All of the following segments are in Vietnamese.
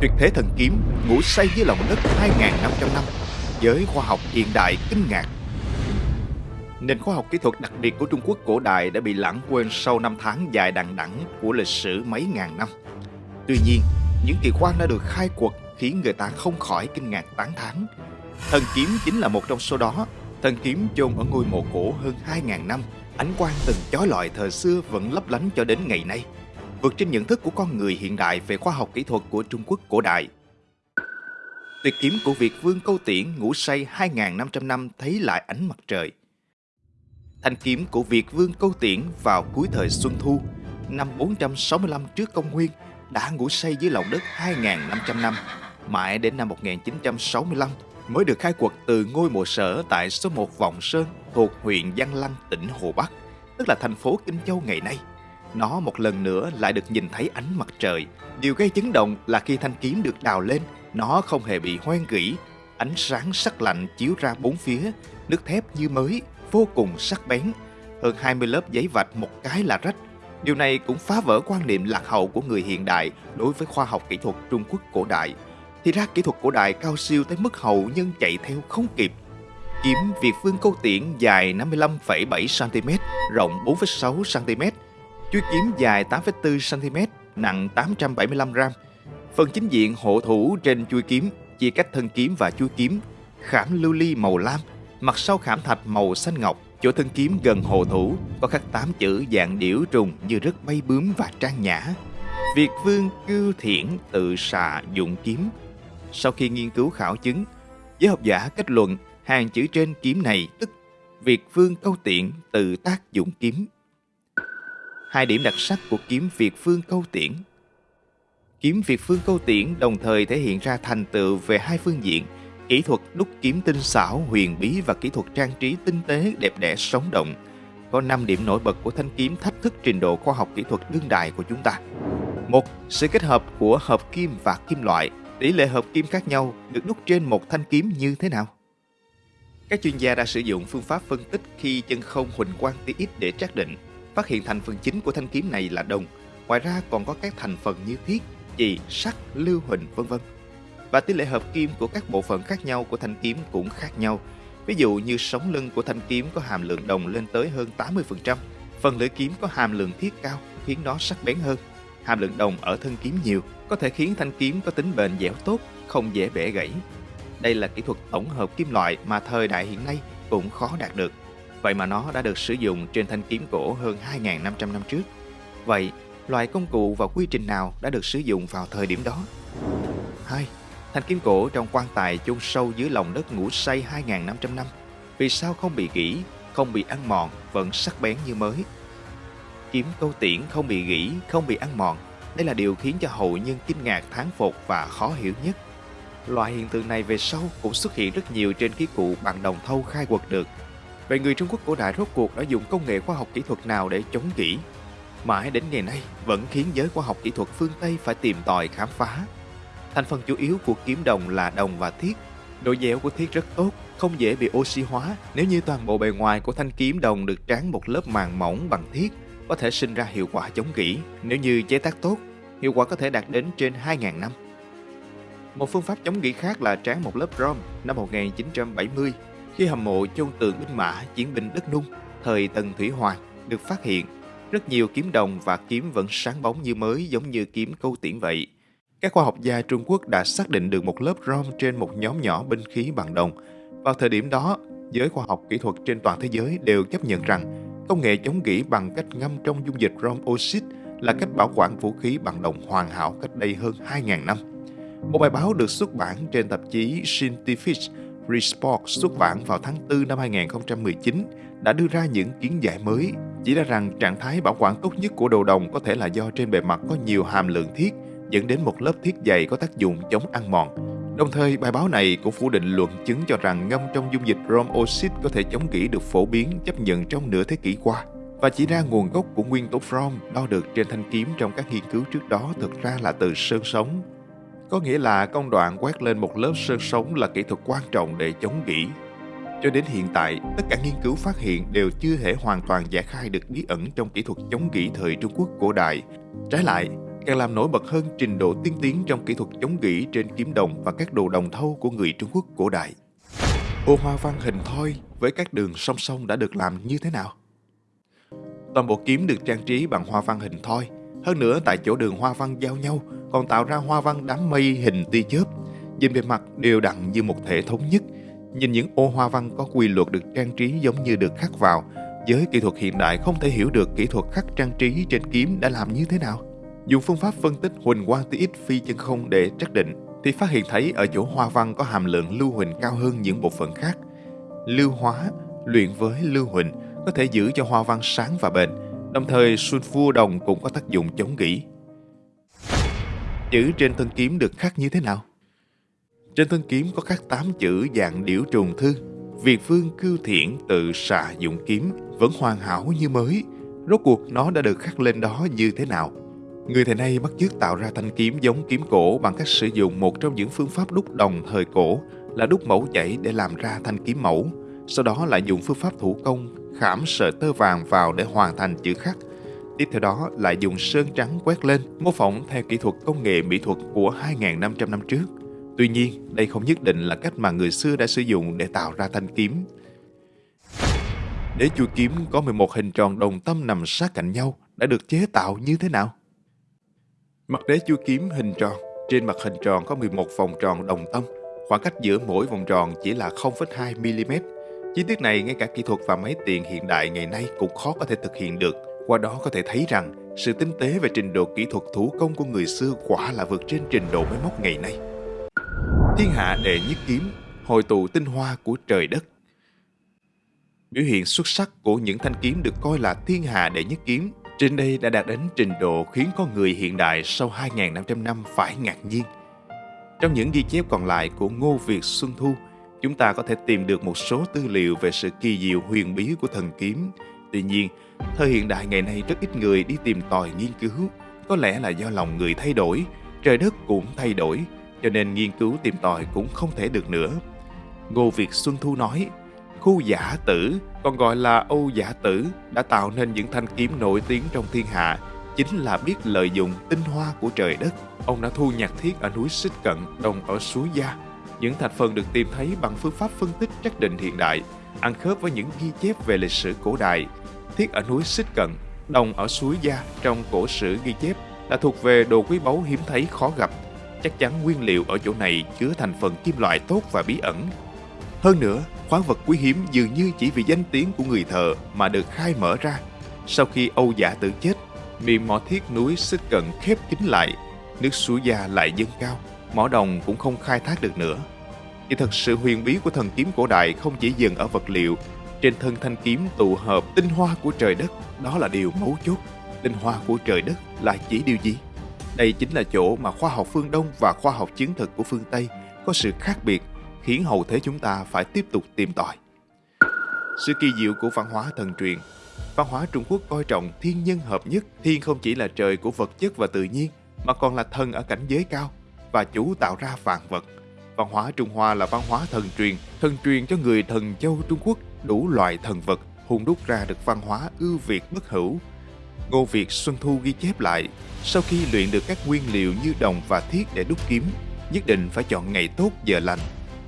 Tuyệt thế thần kiếm ngủ say dưới lòng đất 2.500 năm Giới khoa học hiện đại kinh ngạc Nền khoa học kỹ thuật đặc biệt của Trung Quốc cổ đại đã bị lãng quên sau năm tháng dài đằng đẵng của lịch sử mấy ngàn năm. Tuy nhiên, những kỳ quan đã được khai quật khiến người ta không khỏi kinh ngạc tán thán. Thần kiếm chính là một trong số đó. Thần kiếm chôn ở ngôi mộ cổ hơn 2.000 năm, ánh quang từng chói lọi thời xưa vẫn lấp lánh cho đến ngày nay vượt trên nhận thức của con người hiện đại về khoa học kỹ thuật của Trung Quốc cổ đại. Tuyệt kiếm của Việt Vương Câu Tiễn ngủ say 2.500 năm thấy lại ánh mặt trời. Thanh kiếm của Việt Vương Câu Tiễn vào cuối thời Xuân Thu, năm 465 trước công nguyên, đã ngủ say dưới lòng đất 2.500 năm, mãi đến năm 1965 mới được khai quật từ ngôi mộ sở tại số 1 Vọng Sơn thuộc huyện Giang Lăng, tỉnh Hồ Bắc, tức là thành phố Kinh Châu ngày nay nó một lần nữa lại được nhìn thấy ánh mặt trời. Điều gây chấn động là khi thanh kiếm được đào lên, nó không hề bị hoen gỉ. Ánh sáng sắc lạnh chiếu ra bốn phía, nước thép như mới, vô cùng sắc bén. Hơn 20 lớp giấy vạch một cái là rách. Điều này cũng phá vỡ quan niệm lạc hậu của người hiện đại đối với khoa học kỹ thuật Trung Quốc cổ đại. Thì ra kỹ thuật cổ đại cao siêu tới mức hậu nhân chạy theo không kịp. Kiếm Việt Vương Câu Tiễn dài 55,7cm, rộng 4,6cm, Chuôi kiếm dài 8,4cm, nặng 875g. Phần chính diện hộ thủ trên chuôi kiếm chia cách thân kiếm và chuôi kiếm, khảm lưu ly màu lam, mặt sau khảm thạch màu xanh ngọc, chỗ thân kiếm gần hộ thủ có khắc tám chữ dạng điểu trùng như rất bay bướm và trang nhã. Việt vương cư thiển tự xạ dụng kiếm. Sau khi nghiên cứu khảo chứng, giới học giả kết luận hàng chữ trên kiếm này tức Việt vương câu tiện tự tác dụng kiếm hai điểm đặc sắc của kiếm Việt Phương Câu Tiễn. Kiếm Việt Phương Câu Tiễn đồng thời thể hiện ra thành tựu về hai phương diện, kỹ thuật đúc kiếm tinh xảo, huyền bí và kỹ thuật trang trí tinh tế, đẹp đẽ, sống động. Có 5 điểm nổi bật của thanh kiếm thách thức trình độ khoa học kỹ thuật đương đại của chúng ta. Một, sự kết hợp của hợp kim và kim loại. Tỷ lệ hợp kim khác nhau được đúc trên một thanh kiếm như thế nào? Các chuyên gia đã sử dụng phương pháp phân tích khi chân không huỳnh quang tia ít để xác định phát hiện thành phần chính của thanh kiếm này là đồng. Ngoài ra còn có các thành phần như thiết, chì, sắt, lưu huỳnh vân vân. Và tỷ lệ hợp kim của các bộ phận khác nhau của thanh kiếm cũng khác nhau. Ví dụ như sống lưng của thanh kiếm có hàm lượng đồng lên tới hơn 80%, phần lưỡi kiếm có hàm lượng thiết cao khiến nó sắc bén hơn. Hàm lượng đồng ở thân kiếm nhiều có thể khiến thanh kiếm có tính bền dẻo tốt, không dễ bẻ gãy. Đây là kỹ thuật tổng hợp kim loại mà thời đại hiện nay cũng khó đạt được. Vậy mà nó đã được sử dụng trên thanh kiếm cổ hơn 2.500 năm trước. Vậy, loại công cụ và quy trình nào đã được sử dụng vào thời điểm đó? 2. Thanh kiếm cổ trong quan tài chôn sâu dưới lòng đất ngủ say 2.500 năm. Vì sao không bị gỉ, không bị ăn mòn, vẫn sắc bén như mới? Kiếm câu tiễn không bị gỉ, không bị ăn mòn. Đây là điều khiến cho hậu nhân kinh ngạc thán phục và khó hiểu nhất. Loại hiện tượng này về sau cũng xuất hiện rất nhiều trên khí cụ bằng đồng thau khai quật được Vậy người Trung Quốc cổ đại rốt cuộc đã dùng công nghệ khoa học kỹ thuật nào để chống kỹ? Mãi đến ngày nay vẫn khiến giới khoa học kỹ thuật phương Tây phải tìm tòi khám phá. Thành phần chủ yếu của kiếm đồng là đồng và thiết. Độ dẻo của thiết rất tốt, không dễ bị oxy hóa nếu như toàn bộ bề ngoài của thanh kiếm đồng được tráng một lớp màng mỏng bằng thiết có thể sinh ra hiệu quả chống gỉ. Nếu như chế tác tốt, hiệu quả có thể đạt đến trên 2.000 năm. Một phương pháp chống gỉ khác là tráng một lớp rom năm 1970 khi hầm mộ chôn tượng binh mã chiến binh đất nung thời Tần Thủy Hoàng được phát hiện, rất nhiều kiếm đồng và kiếm vẫn sáng bóng như mới giống như kiếm câu tiễn vậy. Các khoa học gia Trung Quốc đã xác định được một lớp rom trên một nhóm nhỏ binh khí bằng đồng. Vào thời điểm đó, giới khoa học kỹ thuật trên toàn thế giới đều chấp nhận rằng công nghệ chống gỉ bằng cách ngâm trong dung dịch rom oxit là cách bảo quản vũ khí bằng đồng hoàn hảo cách đây hơn 2.000 năm. Một bài báo được xuất bản trên tạp chí Scientific Resport xuất bản vào tháng 4 năm 2019 đã đưa ra những kiến giải mới, chỉ ra rằng trạng thái bảo quản tốt nhất của đồ đồng có thể là do trên bề mặt có nhiều hàm lượng thiết, dẫn đến một lớp thiết dày có tác dụng chống ăn mòn. Đồng thời, bài báo này cũng phủ định luận chứng cho rằng ngâm trong dung dịch rom oxit có thể chống gỉ được phổ biến chấp nhận trong nửa thế kỷ qua và chỉ ra nguồn gốc của nguyên tố From đo được trên thanh kiếm trong các nghiên cứu trước đó thực ra là từ sơn sống có nghĩa là công đoạn quét lên một lớp sơn sống là kỹ thuật quan trọng để chống gỉ. Cho đến hiện tại, tất cả nghiên cứu phát hiện đều chưa thể hoàn toàn giải khai được bí ẩn trong kỹ thuật chống gỉ thời Trung Quốc cổ đại. Trái lại, càng làm nổi bật hơn trình độ tiên tiến trong kỹ thuật chống gỉ trên kiếm đồng và các đồ đồng thau của người Trung Quốc cổ đại. Ô hoa văn hình thoi với các đường song song đã được làm như thế nào? Toàn bộ kiếm được trang trí bằng hoa văn hình thoi. Hơn nữa tại chỗ đường hoa văn giao nhau còn tạo ra hoa văn đám mây hình tia chớp. Nhìn bề mặt đều đặn như một thể thống nhất. Nhìn những ô hoa văn có quy luật được trang trí giống như được khắc vào. Với kỹ thuật hiện đại không thể hiểu được kỹ thuật khắc trang trí trên kiếm đã làm như thế nào. Dùng phương pháp phân tích huỳnh quang tia x phi chân không để xác định thì phát hiện thấy ở chỗ hoa văn có hàm lượng lưu huỳnh cao hơn những bộ phận khác. Lưu hóa luyện với lưu huỳnh có thể giữ cho hoa văn sáng và bền, đồng thời sulfur đồng cũng có tác dụng chống gỉ. Chữ trên thân kiếm được khắc như thế nào? Trên thân kiếm có khắc 8 chữ dạng điểu trùng thư. Việt phương cưu thiện tự xạ dụng kiếm, vẫn hoàn hảo như mới. Rốt cuộc nó đã được khắc lên đó như thế nào? Người thầy nay bắt chước tạo ra thanh kiếm giống kiếm cổ bằng cách sử dụng một trong những phương pháp đúc đồng thời cổ, là đúc mẫu chảy để làm ra thanh kiếm mẫu. Sau đó lại dùng phương pháp thủ công, khảm sợi tơ vàng vào để hoàn thành chữ khắc. Tiếp theo đó lại dùng sơn trắng quét lên, mô phỏng theo kỹ thuật công nghệ mỹ thuật của 2.500 năm trước. Tuy nhiên, đây không nhất định là cách mà người xưa đã sử dụng để tạo ra thanh kiếm. Đế chuôi kiếm có 11 hình tròn đồng tâm nằm sát cạnh nhau đã được chế tạo như thế nào? Mặt đế chuôi kiếm hình tròn, trên mặt hình tròn có 11 vòng tròn đồng tâm, khoảng cách giữa mỗi vòng tròn chỉ là 0,2 mm. Chi tiết này ngay cả kỹ thuật và máy tiền hiện đại ngày nay cũng khó có thể thực hiện được. Qua đó có thể thấy rằng sự tinh tế và trình độ kỹ thuật thủ công của người xưa quả là vượt trên trình độ máy móc ngày nay. Thiên hạ đệ nhất kiếm, hội tụ tinh hoa của trời đất. Biểu hiện xuất sắc của những thanh kiếm được coi là thiên hạ đệ nhất kiếm trên đây đã đạt đến trình độ khiến con người hiện đại sau 2.500 năm phải ngạc nhiên. Trong những ghi chép còn lại của Ngô Việt Xuân Thu, chúng ta có thể tìm được một số tư liệu về sự kỳ diệu huyền bí của thần kiếm. Tuy nhiên, thời hiện đại ngày nay rất ít người đi tìm tòi nghiên cứu. Có lẽ là do lòng người thay đổi, trời đất cũng thay đổi, cho nên nghiên cứu tìm tòi cũng không thể được nữa. Ngô Việt Xuân Thu nói, khu giả tử, còn gọi là Âu giả tử, đã tạo nên những thanh kiếm nổi tiếng trong thiên hạ, chính là biết lợi dụng tinh hoa của trời đất. Ông đã thu nhặt thiết ở núi Xích Cận, đồng ở suối Gia. Những thành phần được tìm thấy bằng phương pháp phân tích chắc định hiện đại, ăn khớp với những ghi chép về lịch sử cổ đại. Thiết ở núi Xích Cận, đồng ở suối Gia trong cổ sử ghi chép là thuộc về đồ quý báu hiếm thấy khó gặp. Chắc chắn nguyên liệu ở chỗ này chứa thành phần kim loại tốt và bí ẩn. Hơn nữa, khoáng vật quý hiếm dường như chỉ vì danh tiếng của người thợ mà được khai mở ra. Sau khi Âu Giả tự chết, miệng mỏ thiết núi xích cận khép kín lại, nước suối gia lại dâng cao, mỏ đồng cũng không khai thác được nữa. Thì thật sự huyền bí của thần kiếm cổ đại không chỉ dừng ở vật liệu, trên thân thanh kiếm tụ hợp tinh hoa của trời đất, đó là điều mấu chốt. Tinh hoa của trời đất là chỉ điều gì? Đây chính là chỗ mà khoa học phương Đông và khoa học chiến thực của phương Tây có sự khác biệt khiến hậu thế chúng ta phải tiếp tục tìm tòi. Sự kỳ diệu của văn hóa thần truyền Văn hóa Trung Quốc coi trọng thiên nhân hợp nhất. Thiên không chỉ là trời của vật chất và tự nhiên, mà còn là thần ở cảnh giới cao và chủ tạo ra vạn vật. Văn hóa Trung Hoa là văn hóa thần truyền, thần truyền cho người thần châu Trung Quốc đủ loại thần vật, hùng đúc ra được văn hóa ưu việt bất hữu. Ngô Việt Xuân Thu ghi chép lại, sau khi luyện được các nguyên liệu như đồng và thiết để đúc kiếm, nhất định phải chọn ngày tốt giờ lành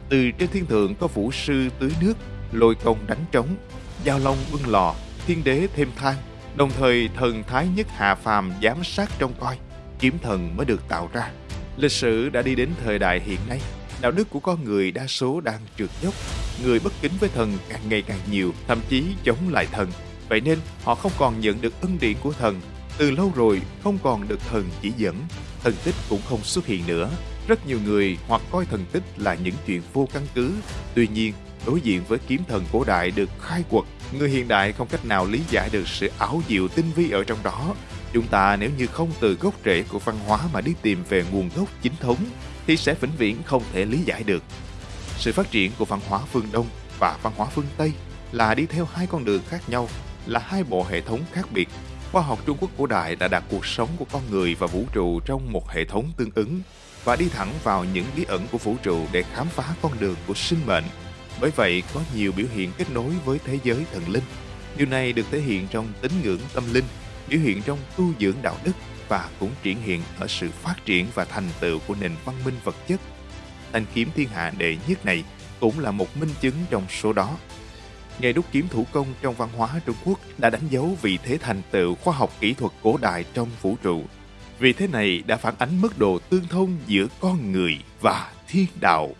từ trên thiên thượng có vũ sư tưới nước, lôi công đánh trống, giao long bưng lò, thiên đế thêm thang, đồng thời thần thái nhất hạ phàm giám sát trông coi, kiếm thần mới được tạo ra. Lịch sử đã đi đến thời đại hiện nay, đạo đức của con người đa số đang trượt dốc, người bất kính với thần càng ngày càng nhiều, thậm chí chống lại thần. Vậy nên họ không còn nhận được ân điển của thần, từ lâu rồi không còn được thần chỉ dẫn, thần tích cũng không xuất hiện nữa, rất nhiều người hoặc coi thần tích là những chuyện vô căn cứ. Tuy nhiên, đối diện với kiếm thần cổ đại được khai quật, người hiện đại không cách nào lý giải được sự ảo diệu tinh vi ở trong đó. Chúng ta nếu như không từ gốc rễ của văn hóa mà đi tìm về nguồn gốc chính thống, thì sẽ vĩnh viễn không thể lý giải được. Sự phát triển của văn hóa phương Đông và văn hóa phương Tây là đi theo hai con đường khác nhau, là hai bộ hệ thống khác biệt. Khoa học Trung Quốc cổ đại đã đặt cuộc sống của con người và vũ trụ trong một hệ thống tương ứng và đi thẳng vào những bí ẩn của vũ trụ để khám phá con đường của sinh mệnh. Bởi vậy, có nhiều biểu hiện kết nối với thế giới thần linh. Điều này được thể hiện trong tín ngưỡng tâm linh, biểu hiện trong tu dưỡng đạo đức, và cũng triển hiện ở sự phát triển và thành tựu của nền văn minh vật chất. Thanh kiếm thiên hạ đệ nhất này cũng là một minh chứng trong số đó. Nghề đúc kiếm thủ công trong văn hóa Trung Quốc đã đánh dấu vị thế thành tựu khoa học kỹ thuật cổ đại trong vũ trụ. Vì thế này đã phản ánh mức độ tương thông giữa con người và thiên đạo.